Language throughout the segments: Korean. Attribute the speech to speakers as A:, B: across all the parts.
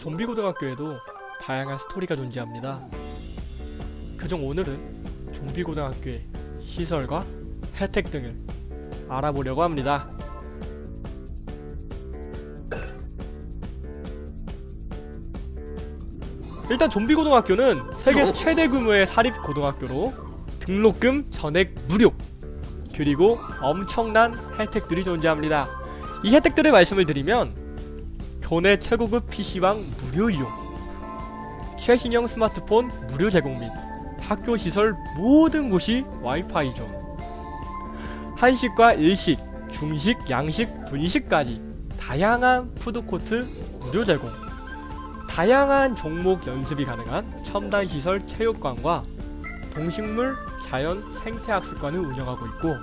A: 좀비 고등학교에도 다양한 스토리가 존재합니다. 그중 오늘은 좀비 고등학교의 시설과 혜택 등을 알아보려고 합니다. 일단 좀비 고등학교는 세계 최대 규모의 사립 고등학교로 등록금 전액 무료 그리고 엄청난 혜택들이 존재합니다. 이 혜택들을 말씀을 드리면 교내 최고급 PC방 무료 이용 최신형 스마트폰 무료 제공 및 학교 시설 모든 곳이 와이파이 존 한식과 일식, 중식, 양식, 분식까지 다양한 푸드코트 무료 제공. 다양한 종목 연습이 가능한 첨단 시설 체육관과 동식물 자연 생태학습관을 운영하고 있고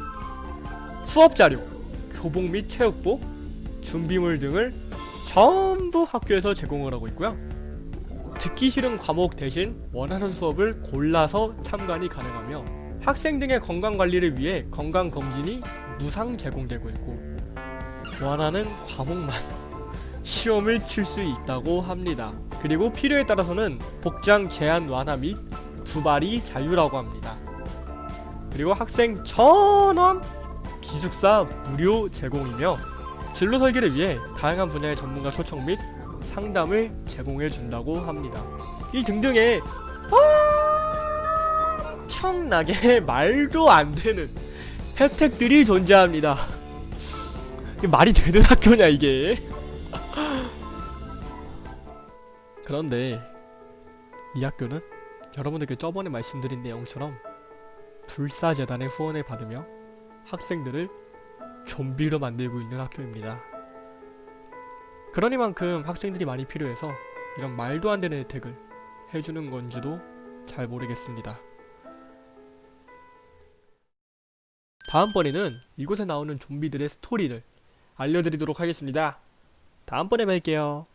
A: 수업 자료, 교복 및 체육복, 준비물 등을 전부 학교에서 제공을 하고 있고요. 듣기 싫은 과목 대신 원하는 수업을 골라서 참관이 가능하며 학생 등의 건강 관리를 위해 건강 검진이 무상 제공되고 있고 원하는 과목만 시험을 칠 수 있다고 합니다. 그리고 필요에 따라서는 복장 제한 완화 및 두발이 자유라고 합니다. 그리고 학생 전원 기숙사 무료 제공이며 진로 설계를 위해 다양한 분야의 전문가 초청 및 상담을 제공해 준다고 합니다. 이 등등의 엄청나게 말도 안 되는 혜택들이 존재합니다. 말이 되는 학교냐 이게? 그런데 이 학교는 여러분들께 저번에 말씀드린 내용처럼 불사재단의 후원을 받으며 학생들을 좀비로 만들고 있는 학교입니다. 그러니만큼 학생들이 많이 필요해서 이런 말도 안 되는 혜택을 해주는 건지도 잘 모르겠습니다. 다음번에는 이곳에 나오는 좀비들의 스토리를 알려드리도록 하겠습니다. 다음번에 뵐게요.